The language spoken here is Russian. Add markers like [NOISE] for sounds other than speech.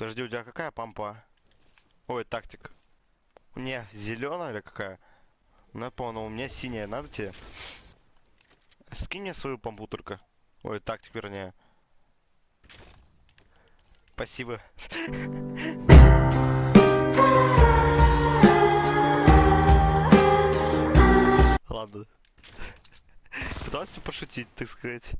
Подожди, у тебя какая пампа? Ой, тактик. Не, зеленая или какая? Ну я понял, у меня синяя, надо тебе? Скинь мне свою помпу только. Ой, тактик вернее. Спасибо. [LAUGHS] Ладно. Пытался пошутить, так сказать.